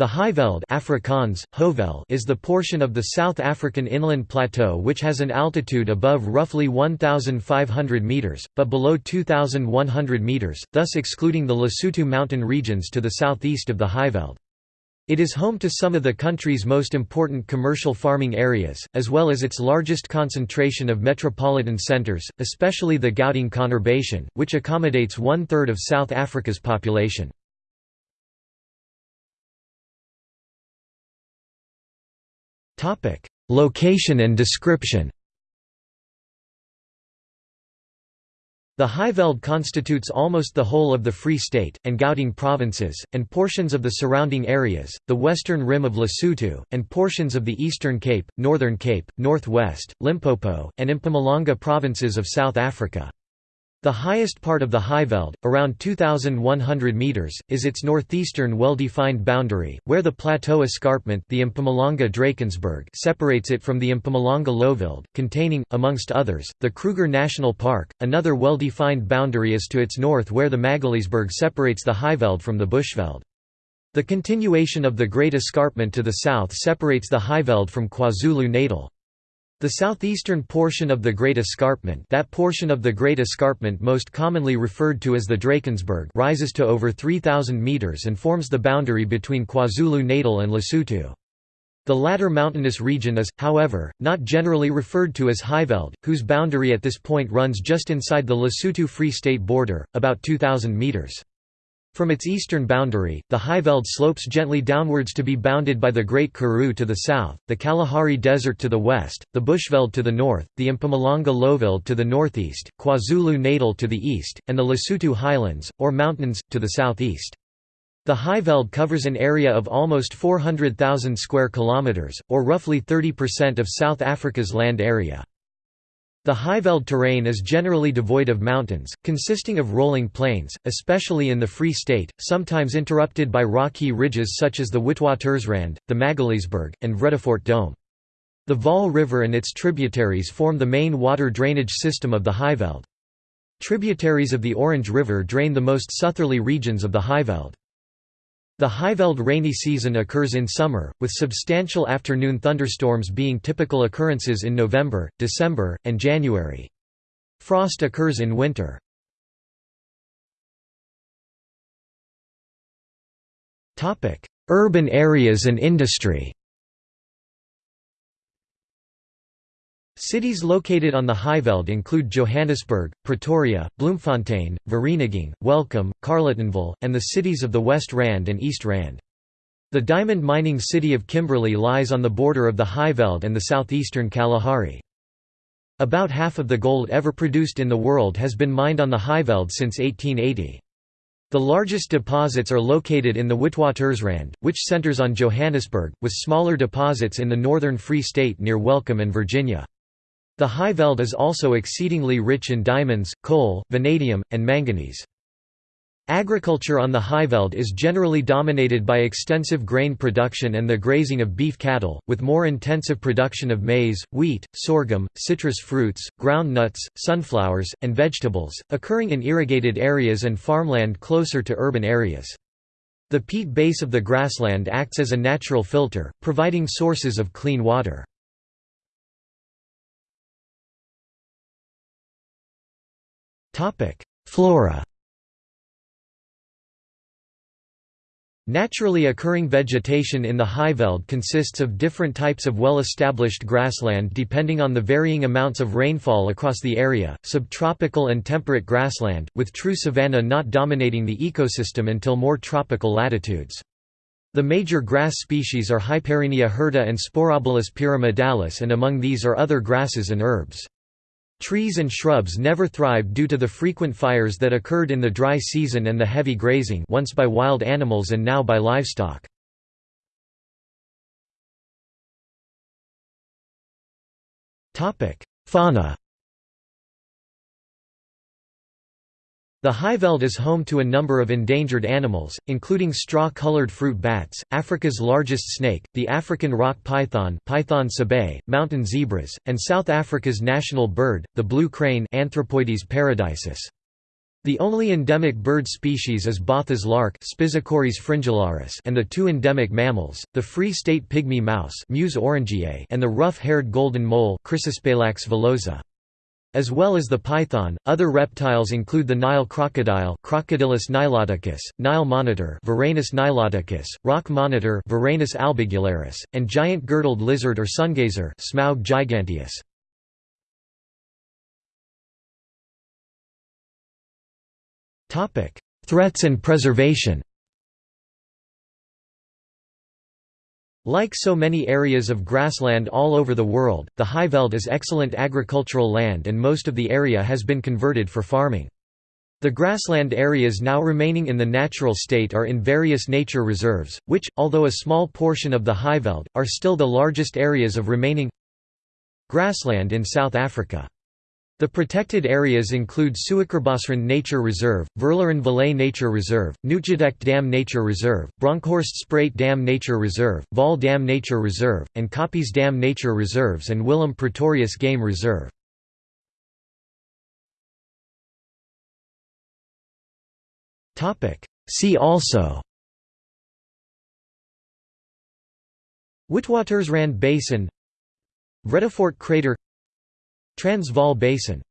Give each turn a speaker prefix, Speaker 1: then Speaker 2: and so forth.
Speaker 1: The Highveld Afrikaans, Hoëveld is the portion of the South African inland plateau which has an altitude above roughly 1,500 metres, but below 2,100 metres, thus excluding the Lesotho mountain regions to the southeast of the Highveld. It is home to some of the country's most important commercial farming areas, as well as its largest concentration of metropolitan centres, especially the Gauteng conurbation, which accommodates one-third of South Africa's population. Location and description The Highveld constitutes almost the whole of the Free State, and Gauteng provinces, and portions of the surrounding areas, the western rim of Lesotho, and portions of the Eastern Cape, Northern Cape, North-West, Limpopo, and Mpumalanga provinces of South Africa. The highest part of the Highveld, around 2,100 metres, is its northeastern well-defined boundary, where the plateau escarpment the Drakensberg separates it from the Mpumalanga Lowveld, containing, amongst others, the Kruger National Park. Another well-defined boundary is to its north where the Magaliesberg separates the Highveld from the Bushveld. The continuation of the Great Escarpment to the south separates the Highveld from KwaZulu-Natal. The southeastern portion of the Great Escarpment that portion of the Great Escarpment most commonly referred to as the Drakensberg rises to over 3,000 metres and forms the boundary between KwaZulu-Natal and Lesotho. The latter mountainous region is, however, not generally referred to as Highveld, whose boundary at this point runs just inside the Lesotho Free State border, about 2,000 metres. From its eastern boundary, the Highveld slopes gently downwards to be bounded by the Great Karoo to the south, the Kalahari Desert to the west, the Bushveld to the north, the Mpumalanga Lowveld to the northeast, KwaZulu-Natal to the east, and the Lesotho Highlands, or mountains, to the southeast. The Highveld covers an area of almost 400,000 square kilometers, or roughly 30% of South Africa's land area. The Highveld terrain is generally devoid of mountains, consisting of rolling plains, especially in the Free State, sometimes interrupted by rocky ridges such as the Witwatersrand, the Magaliesberg, and Vredefort Dome. The Vaal River and its tributaries form the main water drainage system of the Highveld. Tributaries of the Orange River drain the most southerly regions of the Highveld. The Highveld rainy season occurs in summer, with substantial afternoon thunderstorms being typical occurrences in November, December, and January. Frost occurs in winter. Urban areas and industry Cities located on the Highveld include Johannesburg, Pretoria, Bloemfontein, Vereeniging, Welkom, Carletonville, and the cities of the West Rand and East Rand. The diamond mining city of Kimberley lies on the border of the Highveld and the southeastern Kalahari. About half of the gold ever produced in the world has been mined on the Highveld since 1880. The largest deposits are located in the Witwatersrand, which centers on Johannesburg, with smaller deposits in the northern Free State near Welkom and Virginia. The Highveld is also exceedingly rich in diamonds, coal, vanadium, and manganese. Agriculture on the Highveld is generally dominated by extensive grain production and the grazing of beef cattle, with more intensive production of maize, wheat, sorghum, citrus fruits, ground nuts, sunflowers, and vegetables, occurring in irrigated areas and farmland closer to urban areas. The peat base of the grassland acts as a natural filter, providing sources of clean water. Flora Naturally occurring vegetation in the Highveld consists of different types of well-established grassland depending on the varying amounts of rainfall across the area, subtropical and temperate grassland, with true savanna not dominating the ecosystem until more tropical latitudes. The major grass species are Hyparrhenia hirta and Sporobolus pyramidalis and among these are other grasses and herbs. Trees and shrubs never thrived due to the frequent fires that occurred in the dry season and the heavy grazing once by wild animals and now by livestock. Fauna The Highveld is home to a number of endangered animals, including straw-colored fruit bats, Africa's largest snake, the African rock python Python sebae, mountain zebras, and South Africa's national bird, the blue crane Anthropoides paradisus. The only endemic bird species is Botha's lark and the two endemic mammals, the Free State pygmy mouse and the rough-haired golden mole as well as the python, other reptiles include the Nile crocodile Crocodylus niloticus, Nile monitor Varanus niloticus, rock monitor Varanus albigularis, and giant girdled lizard or sungazer Smaug giganteus. Threats and preservation. Like so many areas of grassland all over the world, the Highveld is excellent agricultural land and most of the area has been converted for farming. The grassland areas now remaining in the natural state are in various nature reserves, which, although a small portion of the Highveld, are still the largest areas of remaining grassland in South Africa. The protected areas include Suikerbosrand Nature Reserve, Verloren Nature Reserve, Nuutjiedyk Dam Nature Reserve, Bronkhorst Sprait Dam Nature Reserve, Vaal Dam Nature Reserve, and Koppies Dam Nature Reserves and Willem Pretorius Game Reserve. See also Witwatersrand Basin Vredefort crater Transvaal Basin